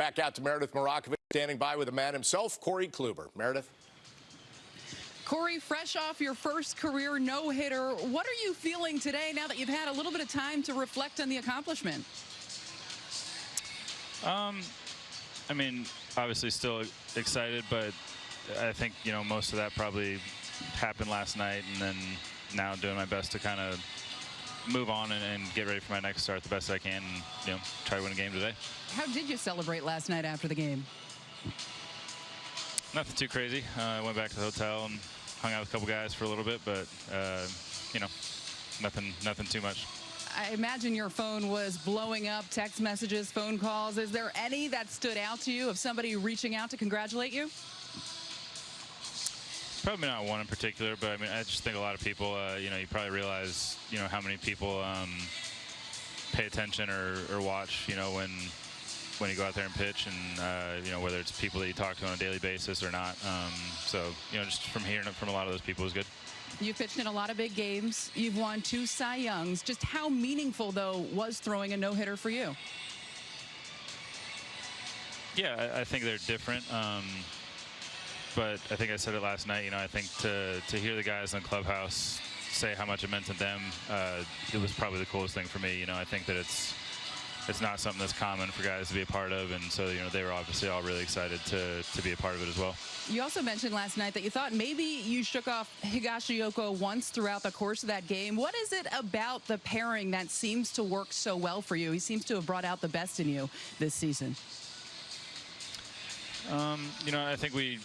back out to Meredith Marakovits, standing by with the man himself, Corey Kluber. Meredith? Corey, fresh off your first career no-hitter, what are you feeling today now that you've had a little bit of time to reflect on the accomplishment? Um, I mean, obviously still excited, but I think, you know, most of that probably happened last night and then now doing my best to kind of move on and, and, get ready for my next start the best I can and, you know, try to win a game today. How did you celebrate last night after the game? Nothing too crazy. Uh, I went back to the hotel and hung out with a couple guys for a little bit, but, uh, you know, nothing, nothing too much. I imagine your phone was blowing up, text messages, phone calls. Is there any that stood out to you of somebody reaching out to congratulate you? Probably not one in particular, but I mean, I just think a lot of people, uh, you know, you probably realize, you know, how many people um, pay attention or, or, watch, you know, when when you go out there and pitch, and uh, you know, whether it's people that you talk to on a daily basis or not. Um, so, you know, just from hearing it from a lot of those people is good. You've pitched in a lot of big games. You've won two Cy Youngs. Just how meaningful, though, was throwing a no-hitter for you? Yeah, I, I think they're different. Um, but I think I said it last night. You know, I think to to hear the guys in the clubhouse say how much it meant to them, uh, it was probably the coolest thing for me. You know, I think that it's it's not something that's common for guys to be a part of, and so you know they were obviously all really excited to to be a part of it as well. You also mentioned last night that you thought maybe you shook off Higashioka once throughout the course of that game. What is it about the pairing that seems to work so well for you? He seems to have brought out the best in you this season. Um, you know, I think we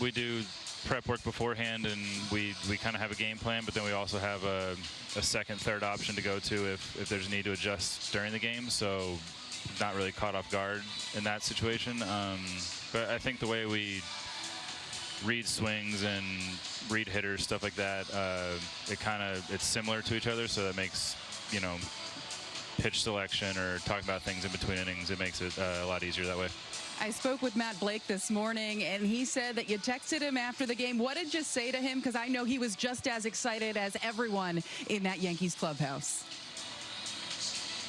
we do prep work beforehand, and we we kind of have a game plan, but then we also have a, a second, third option to go to if if there's a need to adjust during the game. So not really caught off guard in that situation. Um, but I think the way we read swings and read hitters, stuff like that, uh, it kind of it's similar to each other, so that makes you know pitch selection or talking about things in between innings, it makes it uh, a lot easier that way. I spoke with Matt Blake this morning, and he said that you texted him after the game. What did you say to him? Because I know he was just as excited as everyone in that Yankees clubhouse.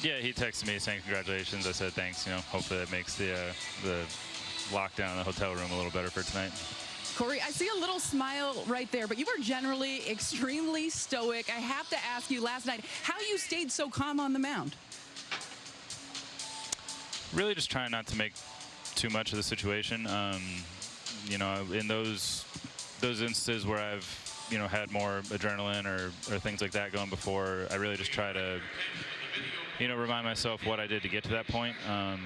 Yeah, he texted me saying congratulations. I said thanks. You know, hopefully that makes the uh, the lockdown in the hotel room a little better for tonight. Corey, I see a little smile right there, but you were generally extremely stoic. I have to ask you last night how you stayed so calm on the mound. Really just trying not to make too much of the situation. Um, you know, in those those instances where I've you know had more adrenaline or, or things like that going before, I really just try to you know remind myself what I did to get to that point. Um,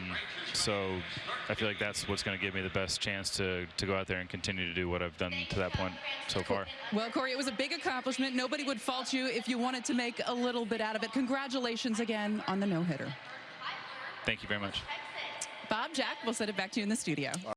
so I feel like that's what's going to give me the best chance to to go out there and continue to do what I've done to that point so far. Well, Corey, it was a big accomplishment. Nobody would fault you if you wanted to make a little bit out of it. Congratulations again on the no-hitter. Thank you very much. Bob, Jack, we'll send it back to you in the studio.